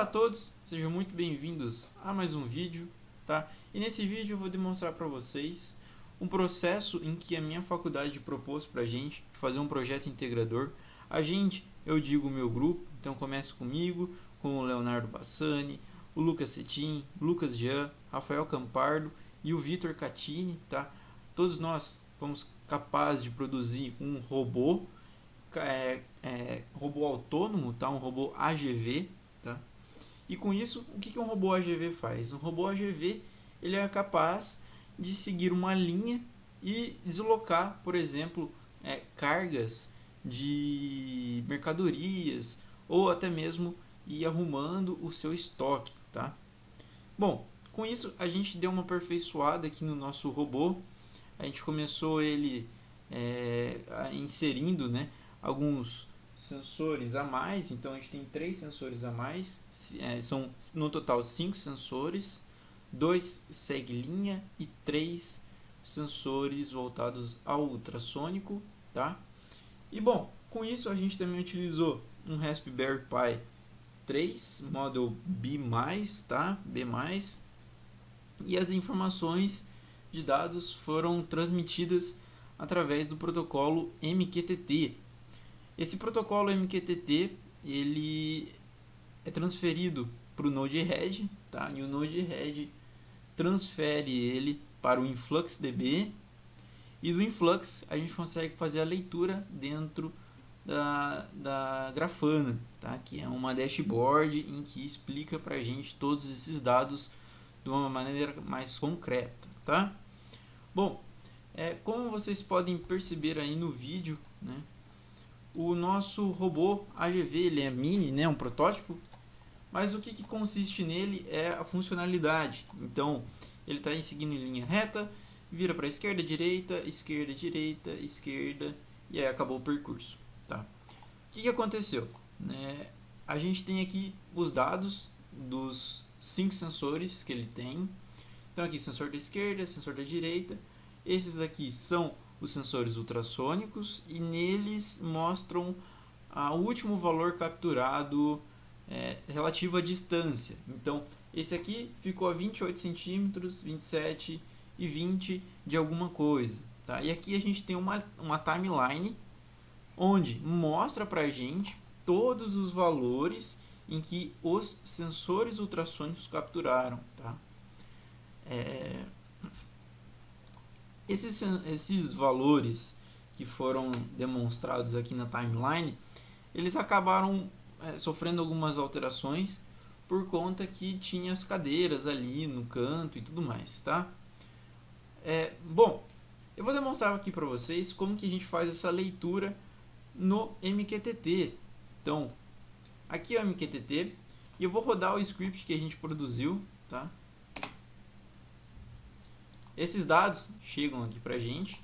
Olá a todos, sejam muito bem-vindos a mais um vídeo, tá? E nesse vídeo eu vou demonstrar para vocês um processo em que a minha faculdade propôs para a gente fazer um projeto integrador. A gente, eu digo o meu grupo, então começa comigo, com o Leonardo Bassani, o Lucas Cetim, Lucas Jean, Rafael Campardo e o Vitor Catini, tá? Todos nós fomos capazes de produzir um robô, é, é, robô autônomo, tá? um robô AGV? E com isso, o que, um robô AGV faz? Um robô AGV ele é capaz de seguir uma linha e deslocar, por exemplo, é, cargas de mercadorias ou até mesmo ir arrumando o seu estoque. Tá? Bom, com isso a gente deu uma aperfeiçoada aqui no nosso robô. A gente começou ele é, inserindo né, alguns sensores a mais, então a gente tem três sensores a mais, é, são no total cinco sensores, dois segue linha e três sensores voltados ao ultrassônico, tá? E bom, com isso a gente também utilizou um Raspberry Pi 3, model B+, tá? B+, e as informações de dados foram transmitidas através do protocolo MQTT, esse protocolo MQTT ele é transferido para o Node-RED, tá? e o Node-RED transfere ele para o InfluxDB e do Influx a gente consegue fazer a leitura dentro da, da Grafana, tá? que é uma dashboard em que explica para a gente todos esses dados de uma maneira mais concreta. Tá? Bom, é, como vocês podem perceber aí no vídeo, né, o nosso robô AGV ele é mini, né, um protótipo, mas o que, que consiste nele é a funcionalidade. Então, ele está seguindo em linha reta, vira para esquerda, direita, esquerda, direita, esquerda, e aí acabou o percurso. Tá? O que, que aconteceu? Né, a gente tem aqui os dados dos cinco sensores que ele tem. Então aqui sensor da esquerda, sensor da direita. Esses aqui são os sensores ultrassônicos e neles mostram o último valor capturado é, relativo à distância. Então, esse aqui ficou a 28 centímetros, 27 e 20 de alguma coisa. Tá? E aqui a gente tem uma, uma timeline onde mostra para a gente todos os valores em que os sensores ultrassônicos capturaram. Tá? É, esses, esses valores que foram demonstrados aqui na timeline, eles acabaram é, sofrendo algumas alterações por conta que tinha as cadeiras ali no canto e tudo mais, tá? É, bom, eu vou demonstrar aqui para vocês como que a gente faz essa leitura no MQTT. Então, aqui é o MQTT e eu vou rodar o script que a gente produziu, tá? Esses dados chegam aqui para gente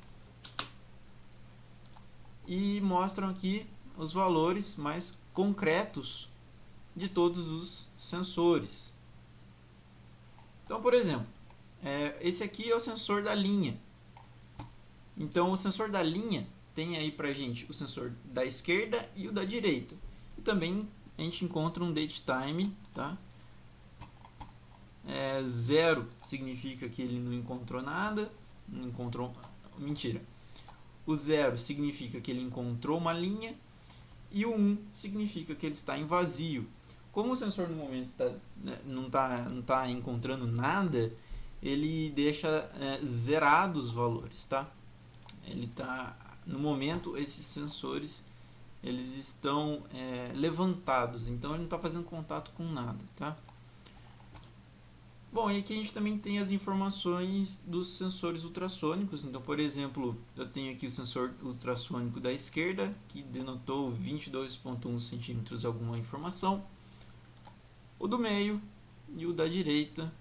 e mostram aqui os valores mais concretos de todos os sensores. Então, por exemplo, é, esse aqui é o sensor da linha. Então, o sensor da linha tem aí para gente o sensor da esquerda e o da direita. E também a gente encontra um date time, tá? Zero significa que ele não encontrou nada, não encontrou, mentira. O zero significa que ele encontrou uma linha e o 1 um significa que ele está em vazio. Como o sensor no momento tá, né, não está não tá encontrando nada, ele deixa é, zerados os valores, tá? Ele tá no momento esses sensores eles estão é, levantados, então ele não está fazendo contato com nada, tá? Bom, e aqui a gente também tem as informações dos sensores ultrassônicos. Então, por exemplo, eu tenho aqui o sensor ultrassônico da esquerda, que denotou 22.1 centímetros alguma informação. O do meio e o da direita,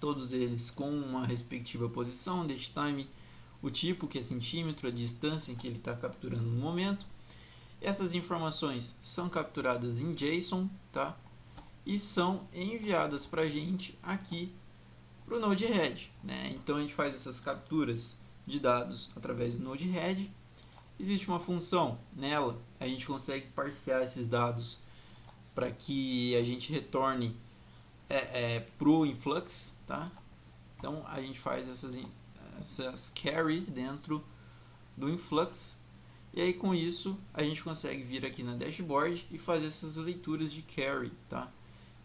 todos eles com uma respectiva posição, date time, o tipo que é centímetro, a distância que ele está capturando no momento. Essas informações são capturadas em JSON, tá? E são enviadas para a gente aqui para o Node-RED. Né? Então a gente faz essas capturas de dados através do Node-RED. Existe uma função nela, a gente consegue parsear esses dados para que a gente retorne é, é, pro influx, tá? Então a gente faz essas, essas carries dentro do influx e aí com isso a gente consegue vir aqui na dashboard e fazer essas leituras de carry, tá?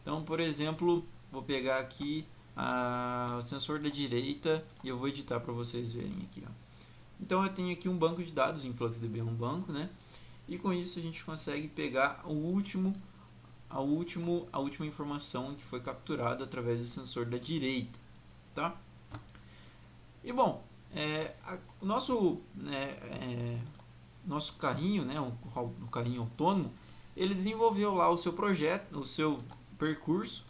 Então, por exemplo, vou pegar aqui a, o sensor da direita e eu vou editar para vocês verem aqui, ó. Então eu tenho aqui um banco de dados, o InfluxDB é um banco, né? E com isso a gente consegue pegar o último, a, último, a última informação que foi capturada através do sensor da direita, tá? E bom, é, a, o nosso, né, é, nosso carrinho, né, o, o carrinho autônomo, ele desenvolveu lá o seu projeto, o seu percurso,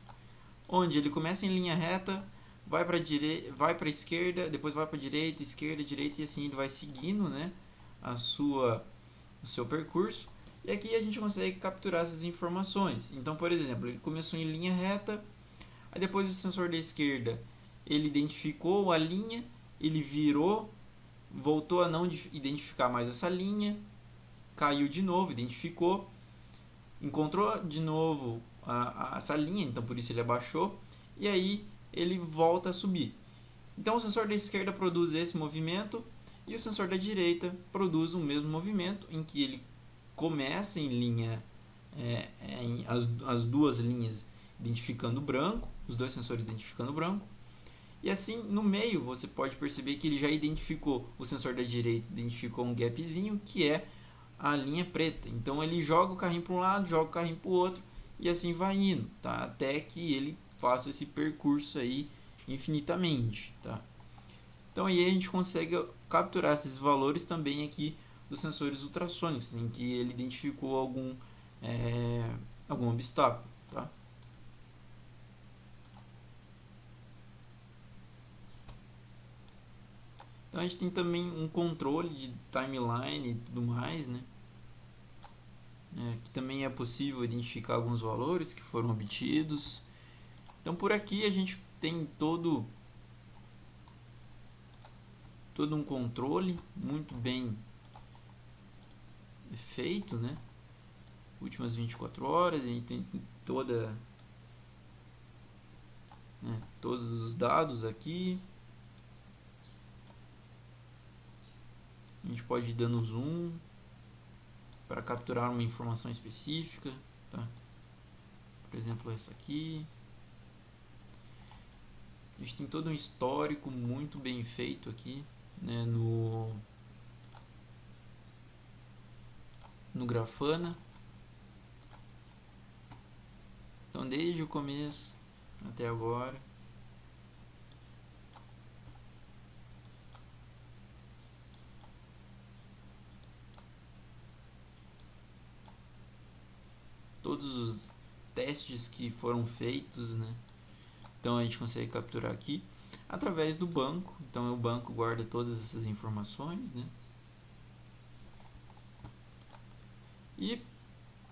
onde ele começa em linha reta, vai para direita, vai para esquerda, depois vai para direita, esquerda, direita e assim ele vai seguindo, né, a sua o seu percurso. E aqui a gente consegue capturar essas informações. Então, por exemplo, ele começou em linha reta, aí depois o sensor da esquerda, ele identificou a linha, ele virou, voltou a não identificar mais essa linha, caiu de novo, identificou, encontrou de novo a, a, essa linha, então por isso ele abaixou, e aí ele volta a subir. Então o sensor da esquerda produz esse movimento e o sensor da direita produz o mesmo movimento em que ele começa em linha, é, é, em as, as duas linhas identificando branco, os dois sensores identificando branco, e assim no meio você pode perceber que ele já identificou, o sensor da direita identificou um gapzinho que é a linha preta. Então ele joga o carrinho para um lado, joga o carrinho para o outro e assim vai indo, tá? Até que ele faça esse percurso aí infinitamente, tá? Então aí a gente consegue capturar esses valores também aqui dos sensores ultrassônicos, em que ele identificou algum, é, algum obstáculo, tá? Então a gente tem também um controle de timeline e tudo mais, né? É, que também é possível identificar alguns valores que foram obtidos. Então por aqui a gente tem todo todo um controle muito bem feito, né? Últimas 24 horas, a gente tem toda né, todos os dados aqui. A gente pode ir dando zoom para capturar uma informação específica, tá? Por exemplo, essa aqui. A gente tem todo um histórico muito bem feito aqui, né, no no Grafana. Então, desde o começo até agora. Todos os testes que foram feitos, né? Então a gente consegue capturar aqui através do banco. Então o banco guarda todas essas informações, né? E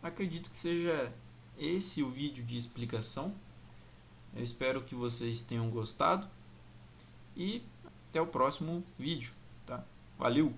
acredito que seja esse o vídeo de explicação. Eu espero que vocês tenham gostado e até o próximo vídeo, tá? Valeu!